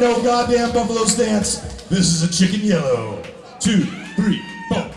no goddamn buffalo stance. This is a chicken yellow. Two, three, four.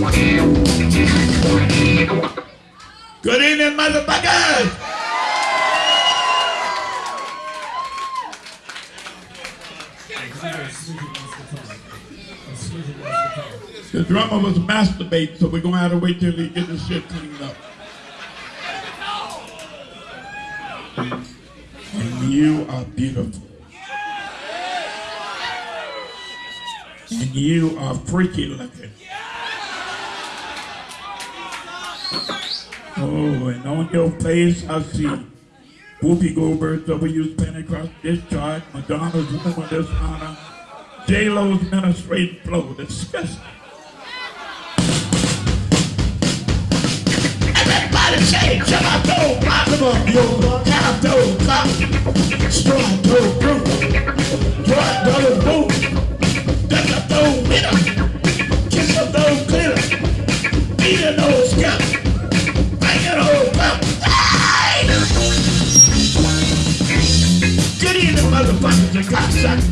Good evening, motherfuckers. The drummer was masturbating, so we're gonna have to wait till he get the shit cleaned up. And you are beautiful. And you are freaky looking. Oh, and on your face I see Whoopi Goldberg, W's Pentecost discharge, Madonna's woman dishonor, J-Lo's ministrative flow, disgusting. Everybody say, jump out door, rock 'em up, yo, half door, cop, strong door, group, drop dollar boom, duck up door, winner, beat a nose, scalp, bang it all up, hey! Good evening, motherfuckers and cocksuckers.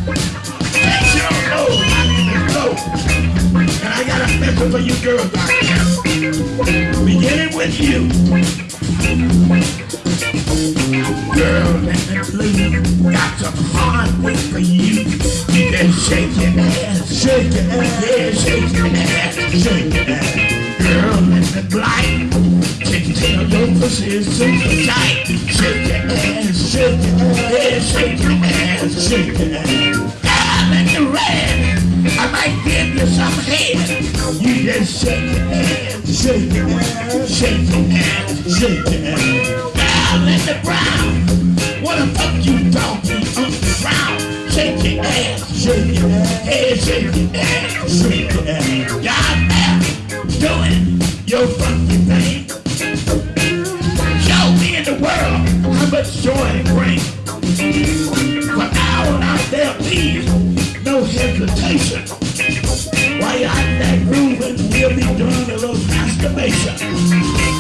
Thanks, you don't know, my name is Flo, and I got a message for you girls out there. With you. Girl, please. Got some hard work for you. You shake your ass. Shake your ass. Yeah, shake your ass. Shake your ass. Girl, let me blind. Can tell your pussy is super tight. Shake your ass. Shake your ass. Shake your ass. Shake your ass. Girl, let me red. I might give you some head. You just shake your ass. Shake your ass. Shake your ass. Shake your ass. Down in the brown. What the fuck you talking on the ground? Shake your ass. Shake your ass. Hey, shake your ass. Shake your ass. God damn. Doing your funky thing. Show me in the world how much joy it brings. Now on out there, please, no hesitation. While you're out there grooving, we'll be doing a little masturbation.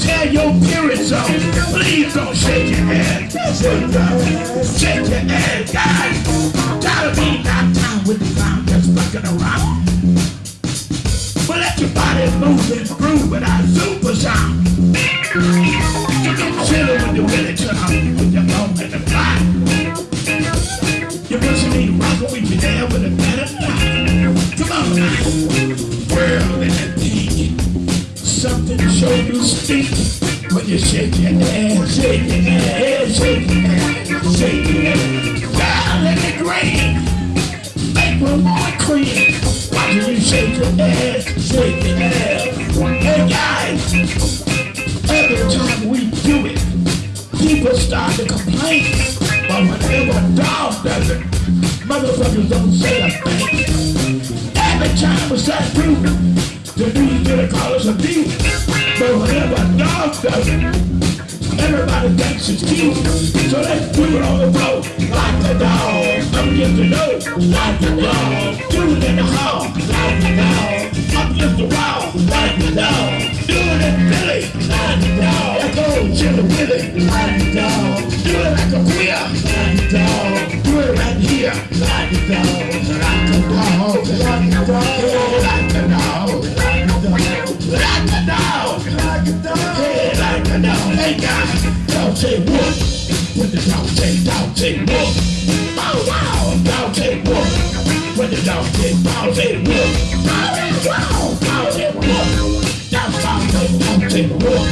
Tell your period's up. Please don't shake your head. Shake your head, guys. Of being knocked out with the clown just fucking around. But let your body move and groove without super sound. You can chill when you're to with your bone in the fly. You. When you shake your ass, shake your ass, shake your ass, shake your ass. Down in the green. Make one more cream. Watching you shake your ass, shake your ass. Hey guys, every time we do it, people start to complain. But whenever a dog does it, motherfuckers don't say a thing. the time was that through. The news gonna call us a thief. A dog does, everybody thinks it's cute. So let's do it on the floor. Like the dog. Up against the nose. Like the dog. Do it in the hall. Like the dog. Up against the wall. Like the dog. Do it in Philly. Like the dog. Echo Chili Willy. Like the dog. Dog say dog say whoop. Oh, wow. Dog say whoop. That's dog say dog say whoop.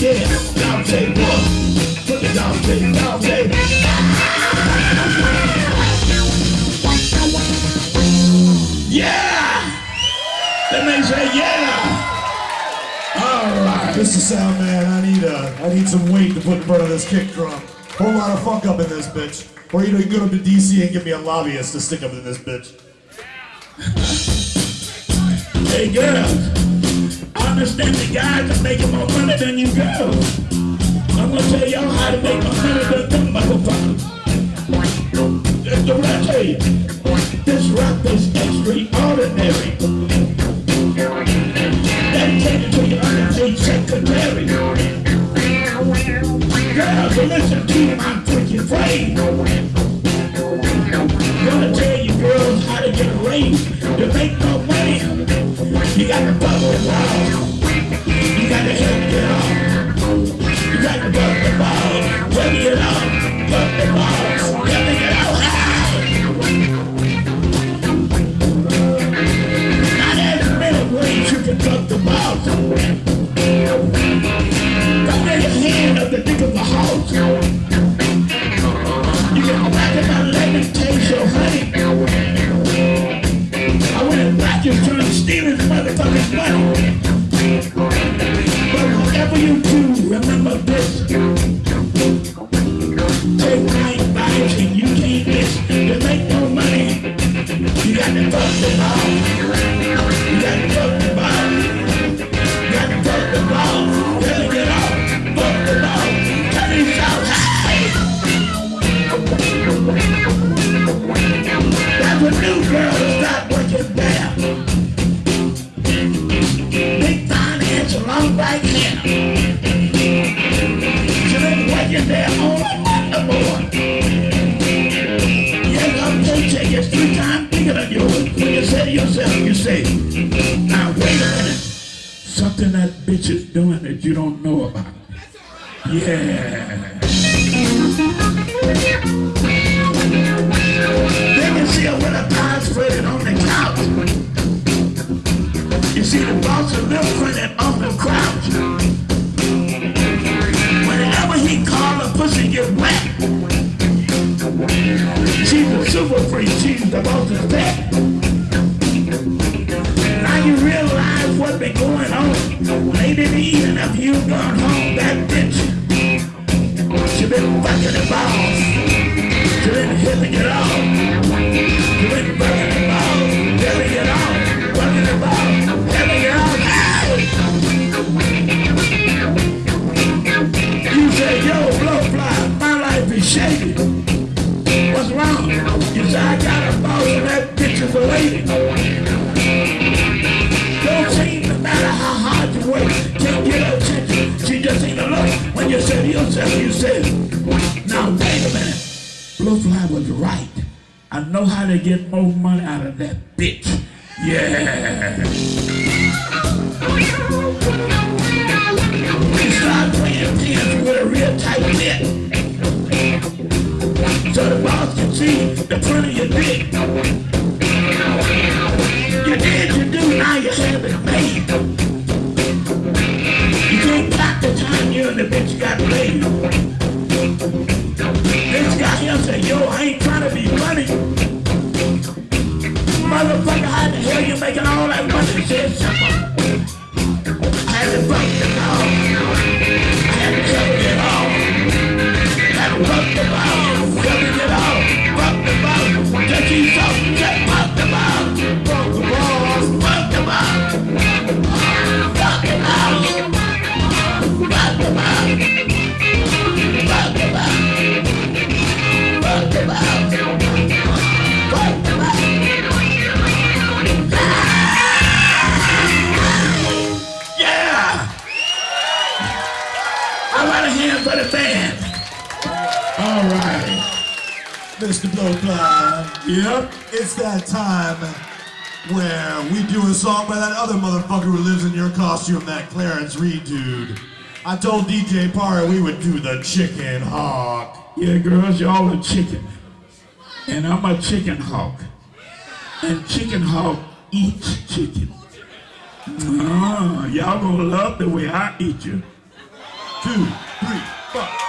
Yeah, dog say whoop. When the dog say dog say Yeah! That man say yeah! All right. Mr. Sound Man, I need uh, I need some weight to put in front of this kick drum. Whole lot of funk up in this bitch. Or you know, you go to DC and give me a lobbyist to stick up in this bitch. Hey girls, I understand the guys are making more money than you girls. I'm gonna tell y'all how to make more money than them motherfuckers. That's the tell you. This rap is extraordinary. Dedicated to your secretary. So listen to my freaking phrase. Gonna tell you girls how to get a raise to make no money. You got to bust the ball. You got to help get off. You got to bust the ball. Help it off. Bust the ball. Help it out. Not you can the ball. When you to yourself, you say, now wait a minute. Blowfly was right. I know how to get more money out of that bitch. Yeah. You start playing pins with a real tight knit. So the boss can see the front of your dick. You did, you do, now you have it made. You and the bitch got laid. This guy here said, yo, I ain't trying to be funny. Motherfucker, how the hell you making all that money? Said simple. Had to fuck the dog. Blowfly. Yep. It's that time where we do a song by that other motherfucker who lives in your costume, that Clarence Reid dude. I told DJ Parra we would do the chicken hawk. Yeah, girls, y'all are chicken. And I'm a chicken hawk. And chicken hawk eats chicken. Ah, y'all gonna love the way I eat you. Two, three, four.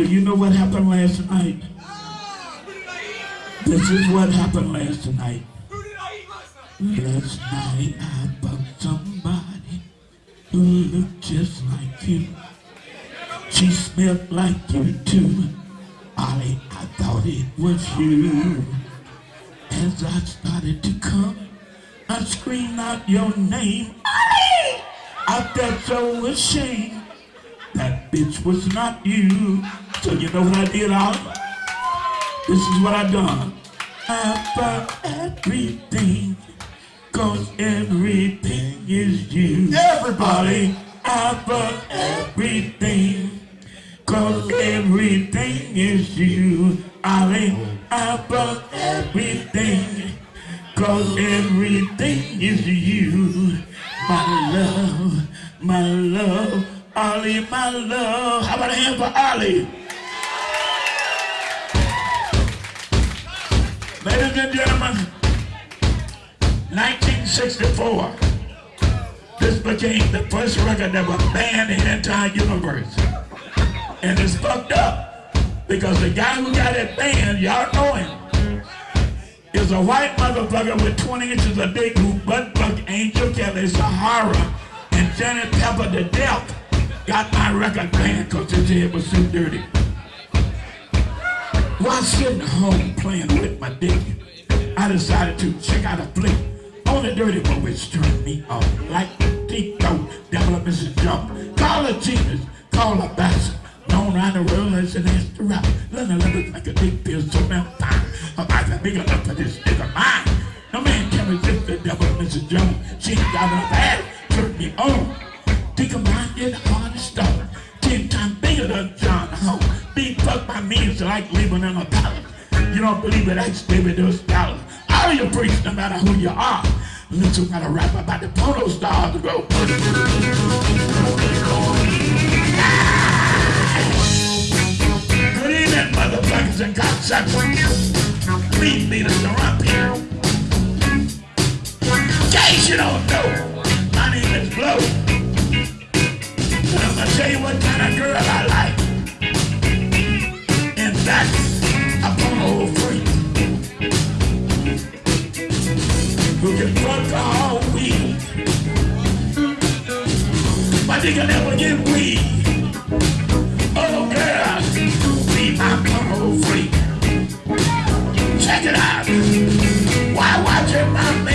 Ollie, you know what happened last night? This is what happened last night. Last night I bumped somebody who looked just like you. She smelled like you too. Ollie, I thought it was you. As I started to come, I screamed out your name. Ollie! I felt so ashamed. That bitch was not you. So you know what I did, Ollie? This is what I done. I bought everything, cause everything is you. Everybody. I bought everything, cause everything is you. Ollie, I bought everything, cause everything is you. My love, my love, Ollie, my love. How about a hand for Ollie? Ladies and gentlemen, 1964, this became the first record that was banned in the entire universe. And it's fucked up because the guy who got it banned, y'all know him, is a white motherfucker with 20 inches of dick who butt fuck Angel Kelly, Sahara, and Janet Pepper to death. Got my record banned because his head was too dirty. While sitting home playing with my dick, I decided to check out a flick on the dirty one which turned me off like deep throat, oh, devil of Mrs. Jump. Call a genius, call her bastard. Known around the world as an extra rap. Learn to look like a dick feels so damn fine. Her eyes are big enough for this of mine. No man can resist the devil Mrs. Jones. She got enough ass, turned me on. Think mine get hard stone. Ten times bigger than John Hope. Be fucked by me is like living in a palace. You don't believe it? Ask David those dollars. All you freaks, no matter who you are. Listen I rap about the porno stars to go. Motherfuckers and cocksuckers. Lead leaders are up here. In case you don't know, my name is Blow. I'm gonna tell you what kind of girl I like. And that's a porno freak. Who can fuck all weed. But they can never get weed. Oh girl, be my porno freak. Check it out. Why my man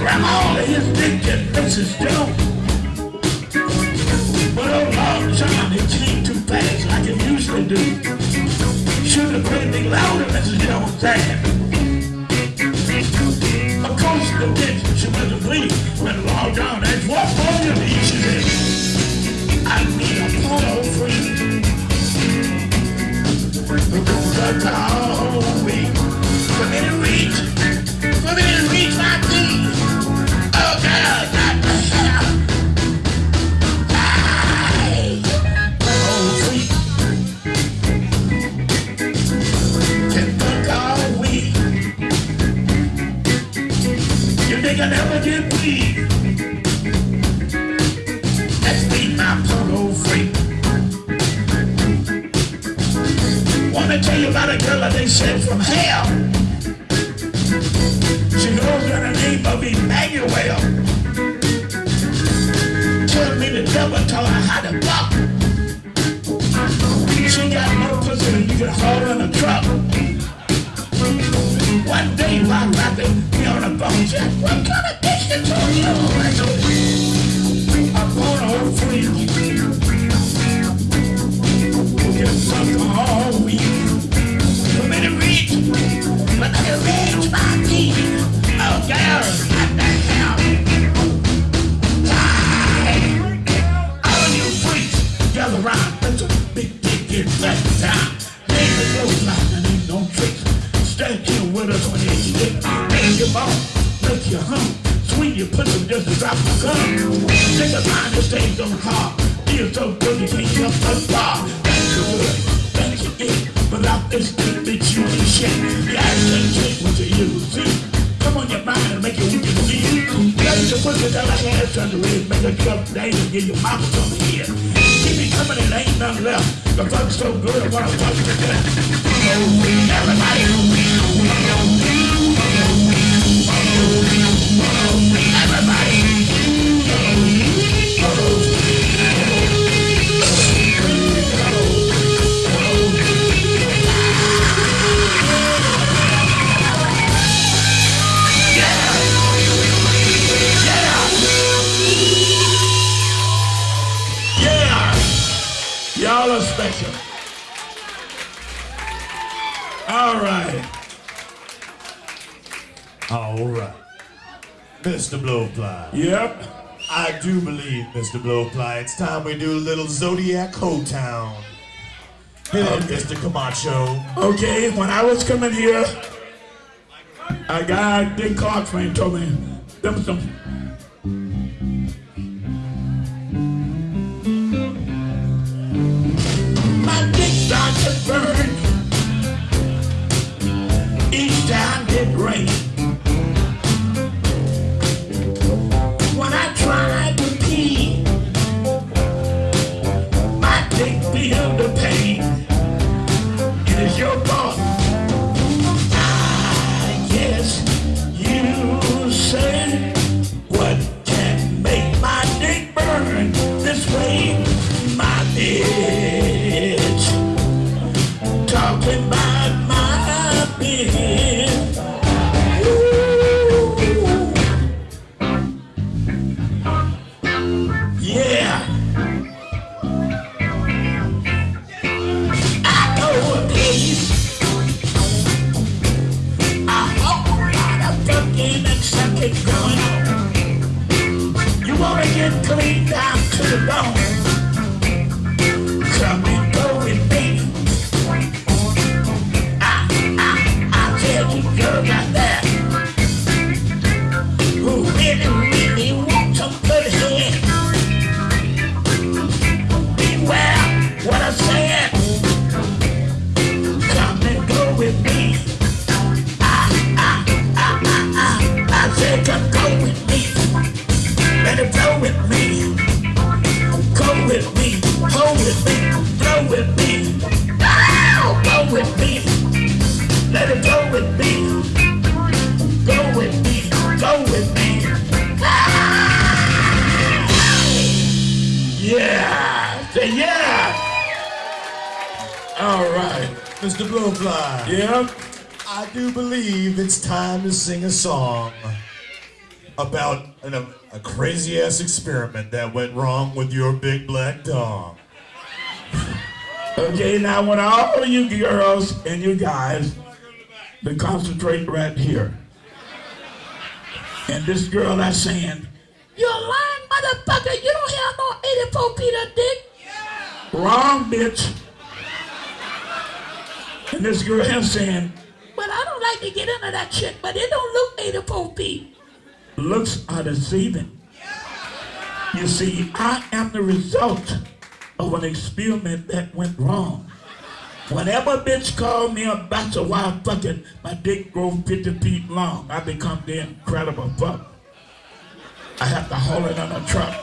All of his dick and Mrs. Jones. But oh Lord, John, it came too fast like it usually do. Should have played me louder, Mrs. Jones said. Of course, the bitch, she wasn't bleeding. When Lord John asked, what for you? She said, Mr. Blowfly, it's time we do a little Zodiac Hotown. Hit it, Mr. Camacho. Okay, when I was coming here, a guy, Dick Clarkman, told me them some. Burn each time it rains. Song about an, a, a crazy ass experiment that went wrong with your big black dog. Okay, now I want all of you girls and you guys to concentrate right here. And this girl that's saying, You're lying motherfucker, you don't have no 84 feet of dick. Wrong, bitch. And this girl is saying, But I don't like to get into that shit, but it don't look 84 feet. Looks are deceiving. You see, I am the result of an experiment that went wrong. Whenever a bitch called me a bachelor while fucking, my dick grow 50 feet long. I become the incredible fuck. I have to haul it on a truck.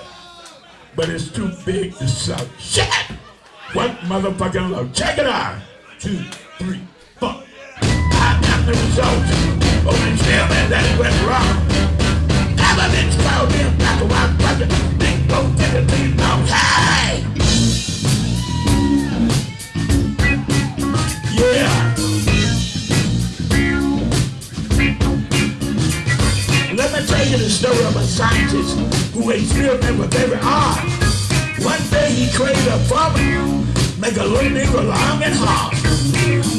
But it's too big to suck. Shit! What motherfucking look? Check it out. Two, three, four. The result of an experiment that went wrong. Have a bitch called me a bachelor while fucking, dick grow 50 feet long. Hey! Yeah. Let me tell you the story of a scientist who experimented with every art. One day he created a formula, make a little nigga long and hard.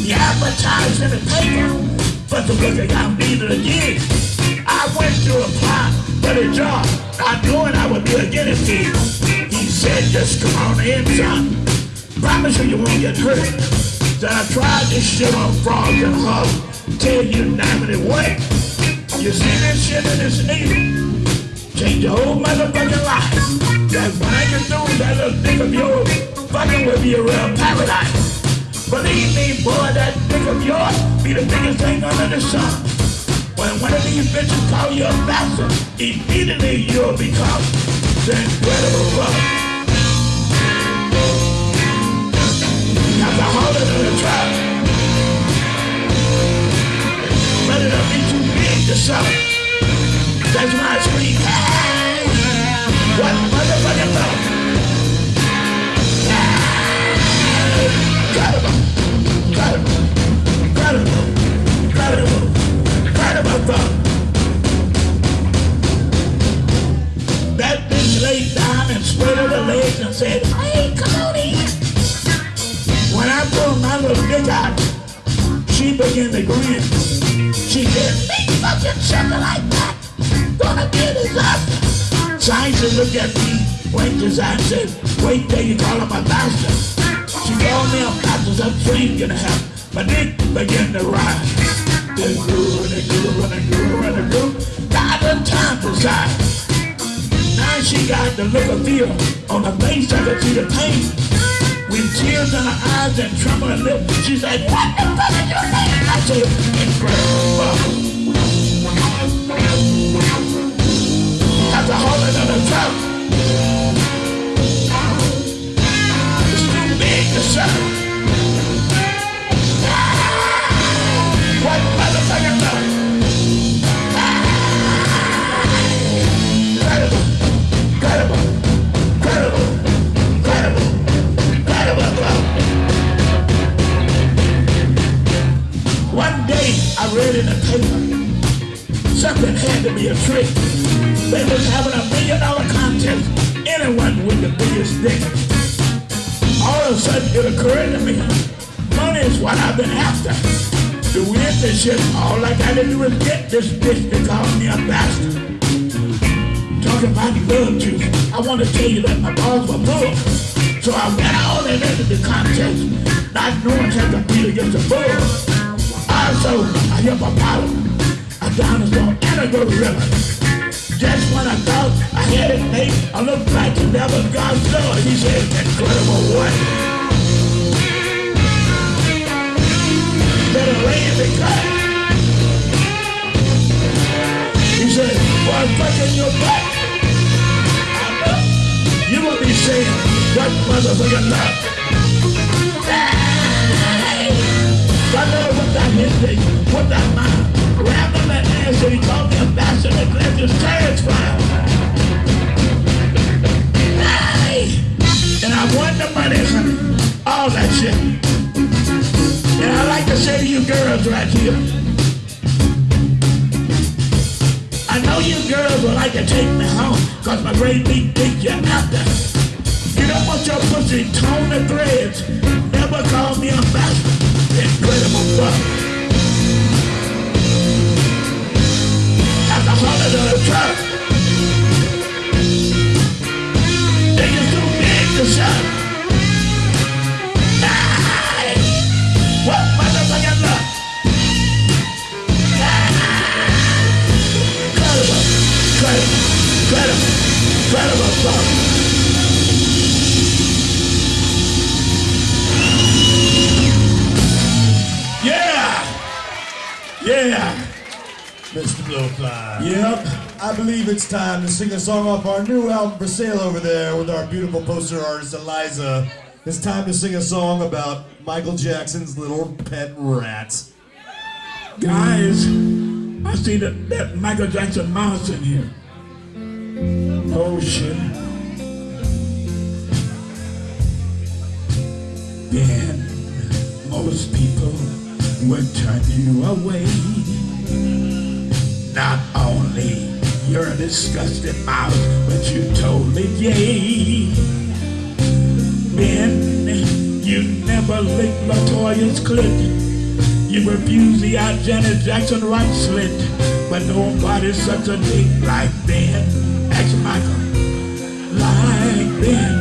He advertised in the paper, but the look got needed again. I went to apply for the job, not knowing I would be a guinea pig. He said, just come on in, son. Promise you you won't get hurt. Then I tried this shit on frogs and hogs. Tell you it way. You see this shit in this needle? Change your whole motherfucking life. That when I get through that little dick of yours, fucking will be a real paradise. Believe me, boy, that dick of yours be the biggest thing under the sun. When one of these bitches call you a bastard, immediately you'll become the incredible fuck. Got to hold it in the trap. But it'll be too big to sell. That's I scream! What motherfucking love? Incredible! Incredible! Incredible! Incredible! That bitch laid down and spread her legs and said, hey, on! When I pulled my little dick out, she began to grin. She said, me fucking something like that. Gonna be a disaster. Scientists looked at me, his eye and said, wait till you call him a bastard. She called me a bastard, some dream gonna happen. My dick began to rise. It grew and it grew and it grew and it grew. Got the time to size. Now she got the look of fear on her face, I could see the pain. With tears in her eyes and trembling lips, she said, What the fuck is your name? I said, Incredible. Got the hole in the throat. Read in the paper, something had to be a trick. They was having a million dollar contest, anyone with the biggest dick. All of a sudden it occurred to me, money is what I've been after. To win this shit, all I gotta do is get this bitch to call me a bastard. Talking about love juice, I want to tell you that my balls were full. So I went on and entered the contest, not knowing how to compete against a bull. Also, a hippopotamus, a dinosaur, and a gorilla. Just when I thought I had it made, I looked back and never saw it. He said, incredible what? Better in the cut. He said, I'm fucking your know. You will be saying, what motherfucking love? Hey! I never put that face. What that man like to take me home, cause my great big dick you're after. You don't want your pussy torn to threads. Never call me a bastard. Incredible fuck. At the hundred of the truck. Incredible fuck. Yeah! Yeah! Mr. Blowfly. Yep. I believe it's time to sing a song off our new album for sale over there with our beautiful poster artist Eliza. It's time to sing a song about Michael Jackson's little pet rat. Guys, I see that, that Michael Jackson mouse in here. Oh shit. Then most people would turn you away. Not only you're a disgusting mouse, but you totally gay. Ben, you never licked La Toya's clit. You refuse the out Janet Jackson right slit, but nobody's such a dick like Ben. Ask Michael, like Ben.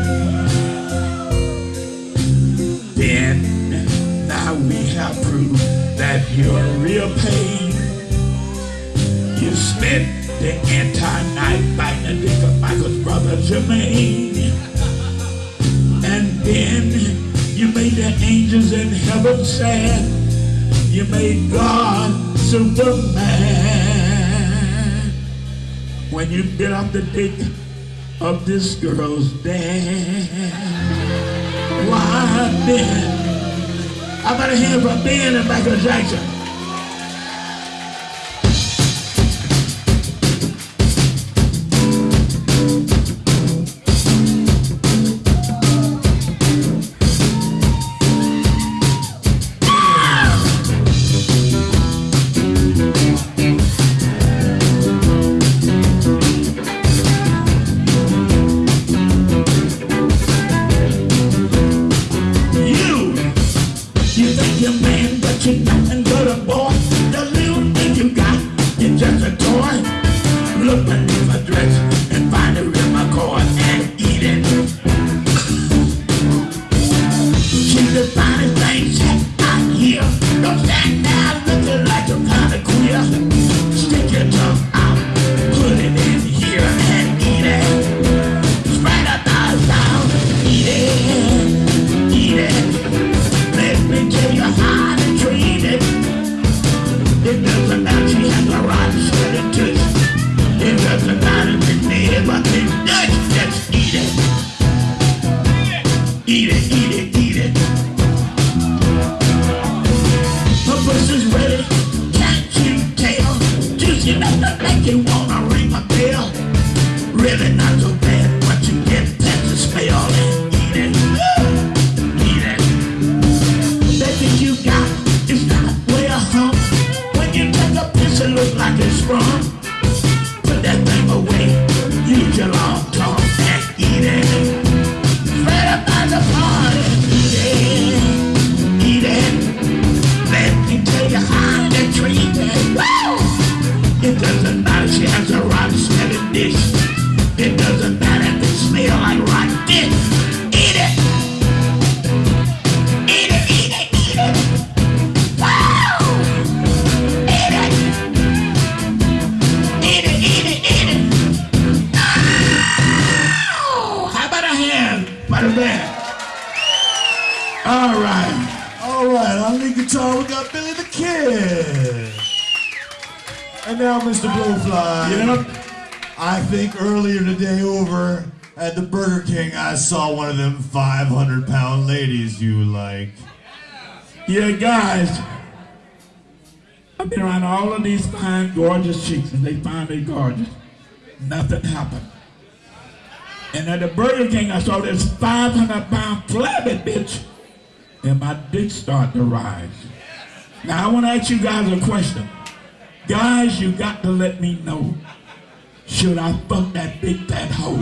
Ben, now we have proof that you're real pain. You spent the entire night biting the dick Michael's brother Jermaine. And then you made the angels in heaven sad. You made God Superman. When you get off the dick of this girl's dad. Why Ben? I better hear from Ben and Michael Jackson. Make you wanna ring a bell. Really not so now, Mr. Blowfly. Yep. I think earlier today over at the Burger King, I saw one of them 500 pound ladies you like. Yeah, guys. I've been around all of these fine, gorgeous chicks, and they find me gorgeous. Nothing happened. And at the Burger King, I saw this 500 pound flabby bitch, and my dick started to rise. Now, I want to ask you guys a question. Guys, you got to let me know. Should I fuck that big fat hoe?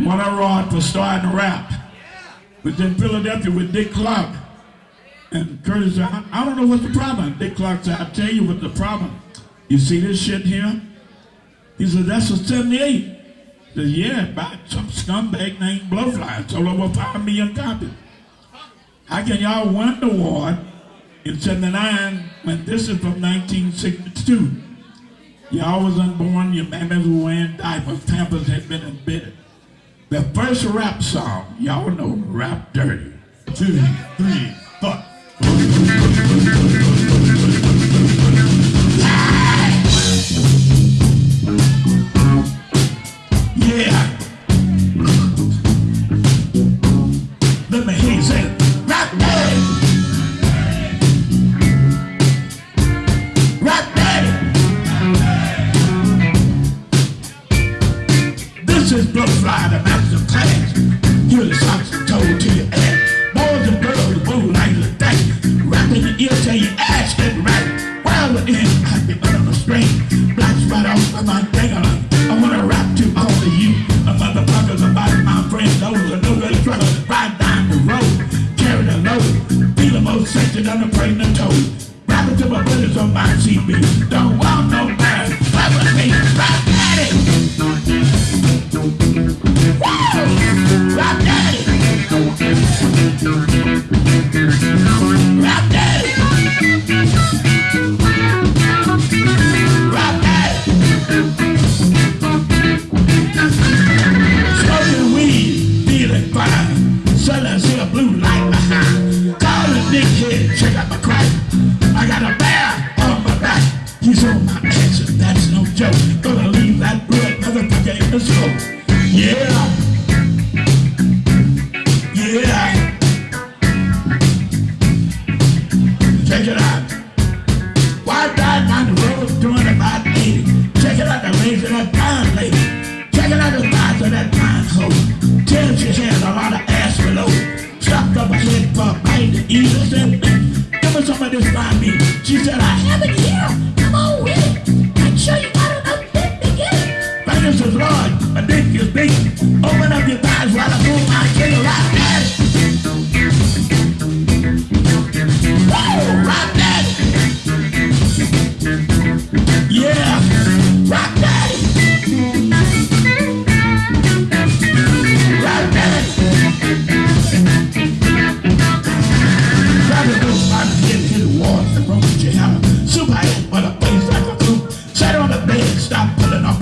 Monty Rod for starting to rap. Was in Philadelphia with Dick Clark. And Curtis said, I, don't know what's the problem. Dick Clark said, I'll tell you what the problem. You see this shit here? He said, that's a 78. I said, yeah, by some scumbag named Blowfly. Sold over 5 million copies. How can y'all win the award in 79 when this is from 1962? Y'all was unborn, your mammas were wearing diapers, pampers had been embedded. The first rap song, y'all know, rap dirty. Two, three, fuck. Bring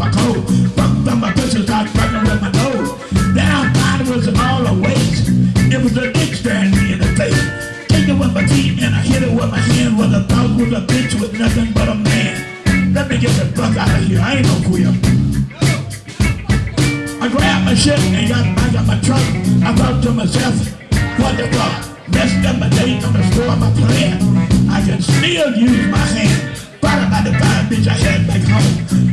my coat. Fucked up my pussy, start fucking with my nose. Down, mine was all the waist. It was a dick staring me in the face. Take it with my teeth and I hit it with my hand. With a thought was a bitch with nothing but a man. Let me get the fuck out of here. I ain't no queer. I grabbed my shit and got back on my truck. I thought to myself, what the fuck? Messed up my date, I'm gonna my plan. I can still use my hand. Thought about the fine bitch I had back home.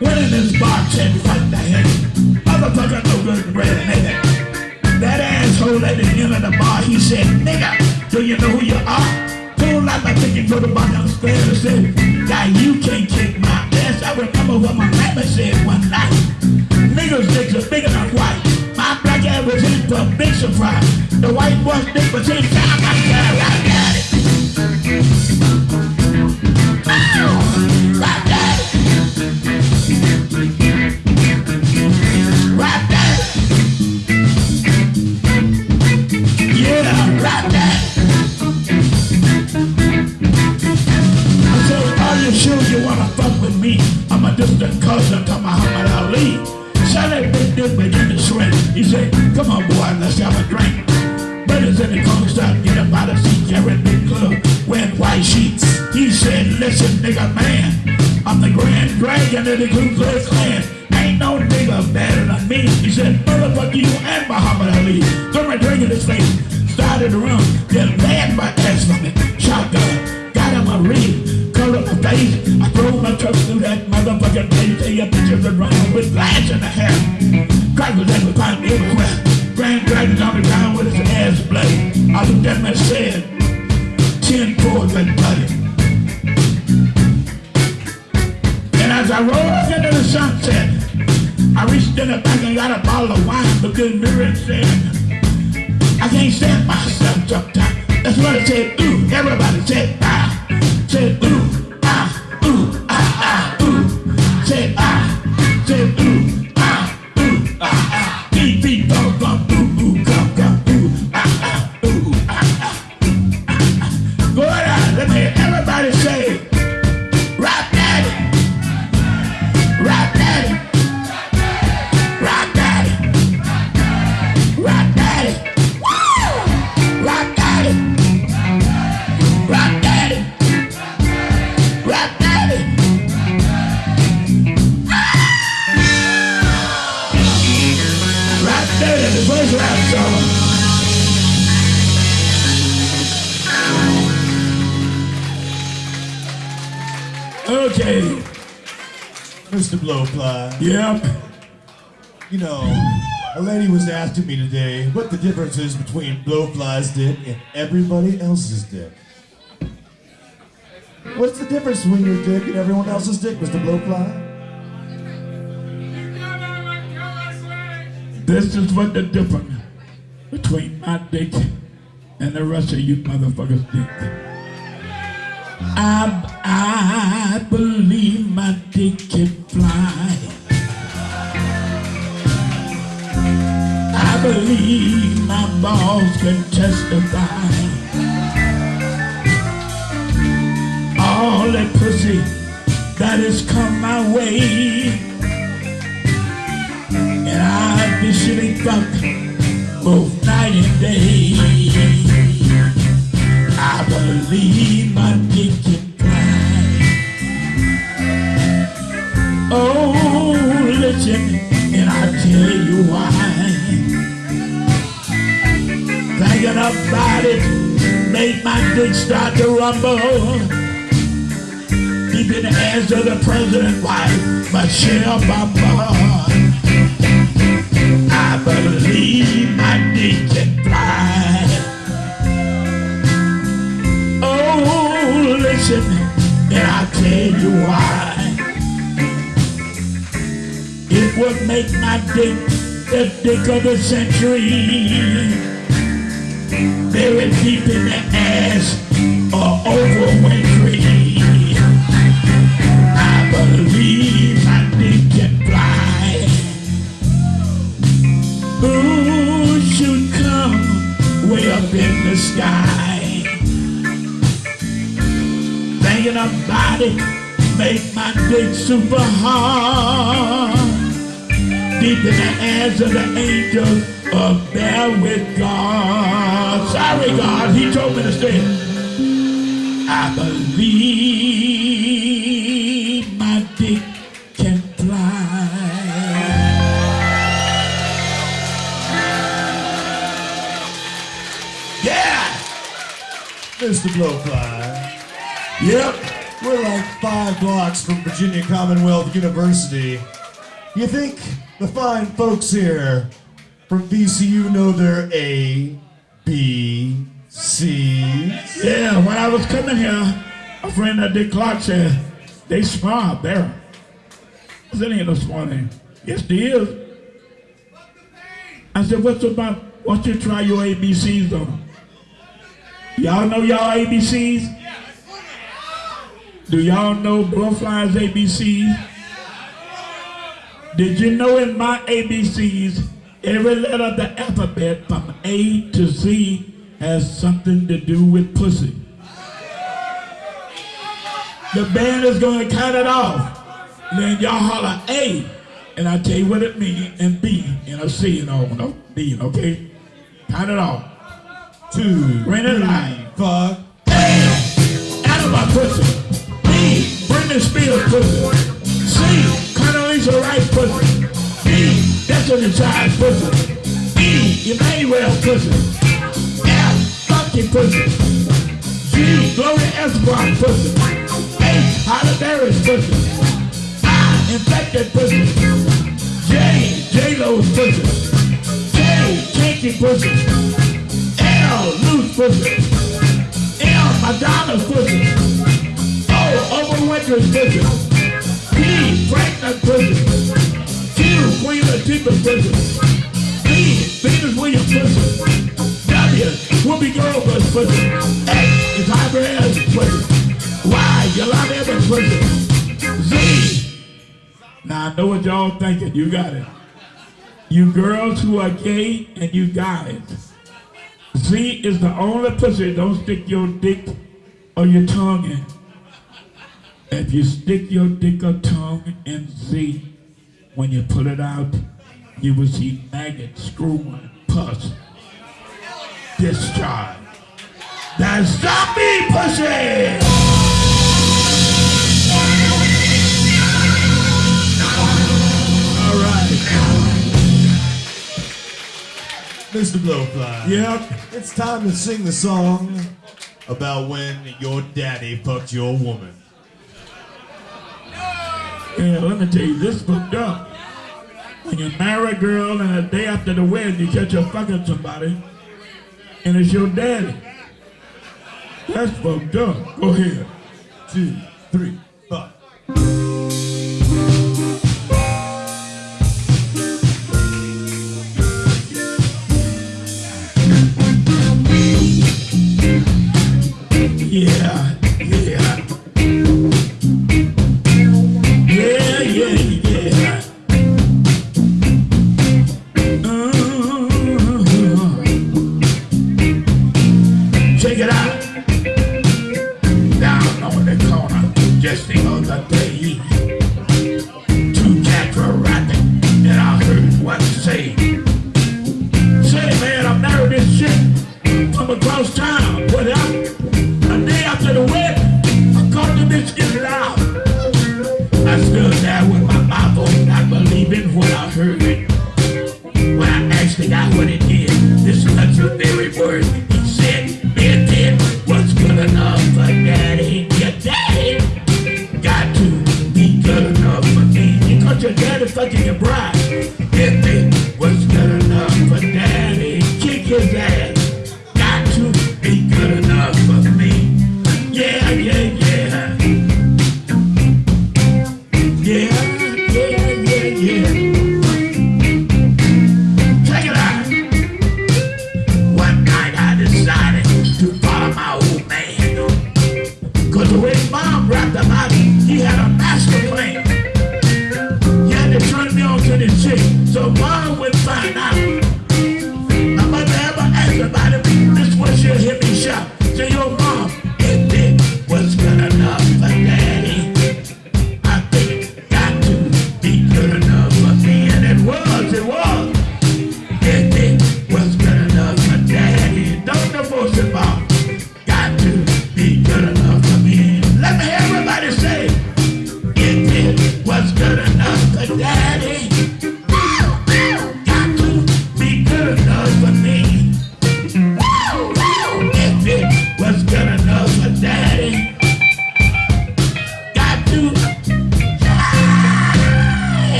Went in this bar, said, fight the head. Motherfucker, no good and red and at the the bar, he said, nigga, do you know who you are? Pulled out my ticket, go to bar downstairs and said, guy, you can't kick my ass. I remember what my mama said one night. Niggas dicks are bigger than white. My black ass was in for a big surprise. The white boy's dick was in time like that. Right at it. Oh, sure you wanna fuck with me? I'm a distant cousin to Muhammad Ali. Sally big dick begin to shrink. He said, come on boy, let's have a drink. Brothers in the corner start get up out of seat, carrying big club, wearing white sheets. He said, listen nigga man, I'm the grand dragon of the Ku Klux Klan. Ain't no nigga better than me. He said, motherfucker you and Muhammad Ali. Throw my drink in his face. Started to run, then ran my ass from it. Shotgun, got him a ring, my face. I drove my truck through that motherfucking place. Take your pictures around with glass in the hair. Crackers that was climbing everywhere. Grand Dragon's on the ground with his ass bloody. I looked at and said, ten fours and bloody. And as I rolled into the sunset, I reached in the back and got a bottle of wine because Miriam said, I can't stand myself sometimes. That's what I said, ooh. Everybody said, ah. Said, ooh, ooh. Said, Mr. Blowfly, Yep. you know, a lady was asking me today what the difference is between Blowfly's dick and everybody else's dick. What's the difference between your dick and everyone else's dick, Mr. Blowfly? This is what the difference between my dick and the rest of you motherfuckers dick. I, I believe my dick can fly. I believe my eyeballs can testify. All that pussy that has come my way. And I've been shitting fuck both night and day. I believe my dick can fly. Oh, listen, and I'll tell you why. Thinking about it made my dick start to rumble. Deep in the hands the president wife, Michelle Obama. I believe my dick And I'll tell you why. It would make my dick the dick of the century. Very deep in the ass or over wintry. I believe my dick can fly. Who should come way up in the sky? Thinking a it make my dick super hard. Deep in the hands of the angels of there with God. Sorry, God, he told me to stay. I believe my dick can fly. Yeah! Mr. Blowfly. Yep. We're like five blocks from Virginia Commonwealth University. You think the fine folks here from VCU know their A, B, C's? Yeah, when I was coming here, a friend of Dick Clark said, they smart there. I said, ain't no. Yes, they is. I said, what's about, why don't you try your ABCs though? Y'all know y'all ABCs? Do y'all know Blowfly's ABCs? Did you know in my ABCs, every letter of the alphabet from A to Z has something to do with pussy? The band is going to count it off. Then y'all holler A, and I tell you what it means, and B, and a C, and all, no, D, okay? Count it off. Two, Bring it three, fuck. A, out of my pussy. Britney Spears pussy. C, Condoleezza Rice pussy. D, Destiny Child pussy. E, Emmanuel pussy. F, Funky pussy. G, Gloria Estefan pussy. H, Halle Berry's pussy. I, Infected pussy. J, J-Lo's pussy. K, Kinky pussy. L, Loose pussy. M, Madonna's pussy. O, Oprah Winfrey's pussy. P, Franklin pussy. Q, Queen Latifah's pussy. V, Venus Williams pussy. W, Whoopi Goldberg's pussy. X is Hyper pussy. Y, Yolanda Evans' pussy. Z. Now I know what y'all thinking. You got it. You girls who are gay and you guys. Z is the only pussy don't stick your dick or your tongue in. If you stick your dick or tongue in Z, when you pull it out, you will see maggots, screw, pus, discharge. That's zombie pussy! Mr. Blowfly. Yep. It's time to sing the song about when your daddy fucked your woman. Yeah, let me tell you, this booked up. When you marry a girl and a day after the wedding you catch her fucking somebody, and it's your daddy. That's fucked up. Go ahead. Two, three, fuck. understood that with my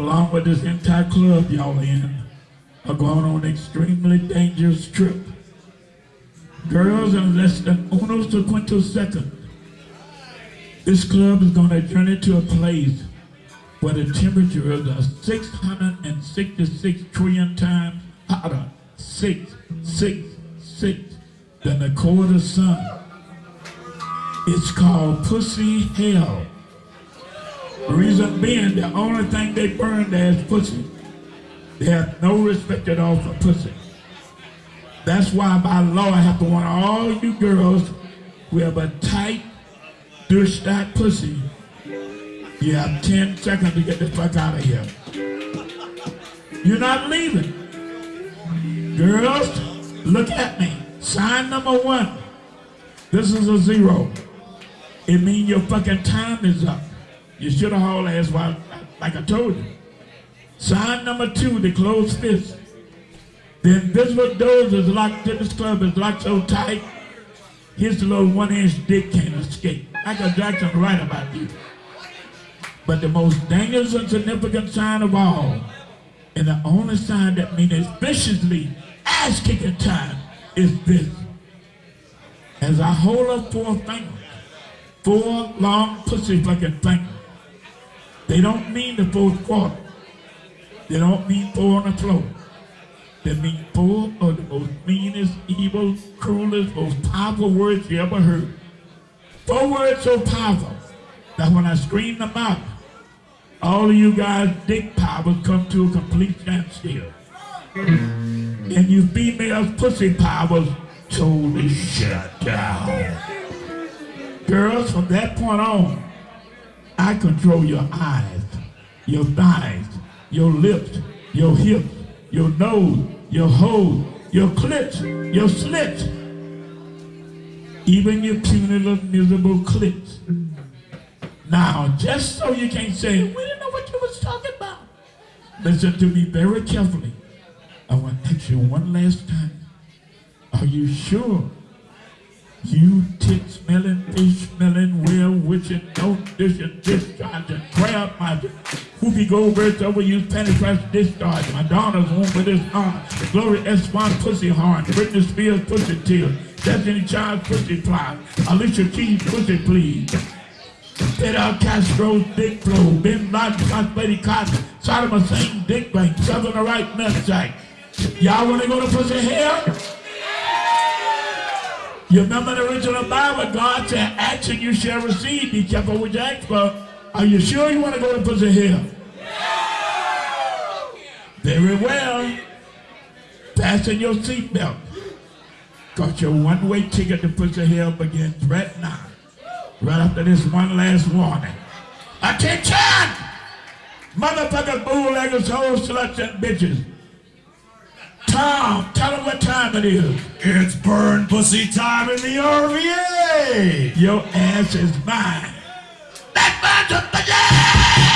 along with this entire club y'all in, are going on an extremely dangerous trip. Girls, in less than uno sequential second, this club is going to journey to a place where the temperature is a 666 trillion times hotter, six, six, six, than the core of the sun. It's called pussy hell. Reason being, the only thing they burn there is pussy. They have no respect at all for pussy. That's why by law I have to warn all you girls who have a tight, douche that pussy you have 10 seconds to get the fuck out of here. You're not leaving. Girls, look at me. Sign number one. This is a zero. It means your fucking time is up. You should have hauled ass while, like I told you. Sign number two, the closed fist. The invisible doors is locked to this club is locked so tight, his little one-inch dick can't escape. Michael Jackson right about you. But the most dangerous and significant sign of all, and the only sign that means viciously ass-kicking time, is this. As I hold up four fingers, four long pussy fucking fingers, they don't mean the fourth quarter. They don't mean four on the floor. They mean four of the most meanest, evil, cruelest, most powerful words you ever heard. Four words so powerful that when I scream them out, all of you guys' dick powers come to a complete standstill. And you females' pussy powers totally shut down. Girls, from that point on, I control your eyes, your thighs, your lips, your hips, your nose, your hose, your clits, your slits, even your puny little miserable clits. Now, just so you can't say, we didn't know what you was talking about. Listen to me very carefully. I want to ask you one last time. Are you sure? You tit smelling, fish smelling, well witching, no dishing, discharging, crab magic, Whoopi Goldberg's overused panty crash discharge, Madonna's womb for this honor, Glory S1 pussy horn, Britney Spears pussy tears, Destiny Child's pussy fly, Alicia Keys pussy please. Fidel Castro's dick flow, Bin Laden's Hot Lady Cotton, Saddam Hussein dick bank, Southern the right nutsack. Y'all wanna go to pussy hell? You remember the original Bible, God said, action you shall receive, be careful what you ask for. Are you sure you wanna go to pussy hell? Very well. Fasten your seatbelt. Cause your one-way ticket to pussy hell begins right now right after this one last warning. Attention! Motherfuckers, bootleggers, hoes, sluts, and bitches. Tom, tell them what time it is. It's burn pussy time in the RVA. Your ass is mine. That burns